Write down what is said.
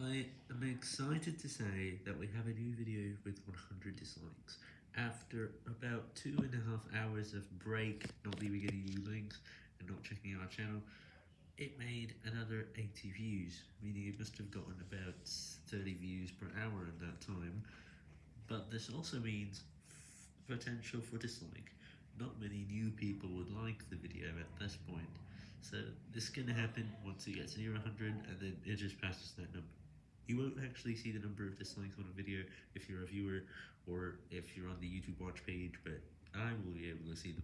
I am excited to say that we have a new video with 100 dislikes. After about two and a half hours of break, not leaving any new links, and not checking our channel, it made another 80 views, meaning it must have gotten about 30 views per hour in that time. But this also means potential for dislike. Not many new people would like the video at this point. So this is going to happen once it gets near 100 and then it just passes that number. You won't actually see the number of dislikes on a video if you're a viewer or if you're on the YouTube watch page, but I will be able to see them.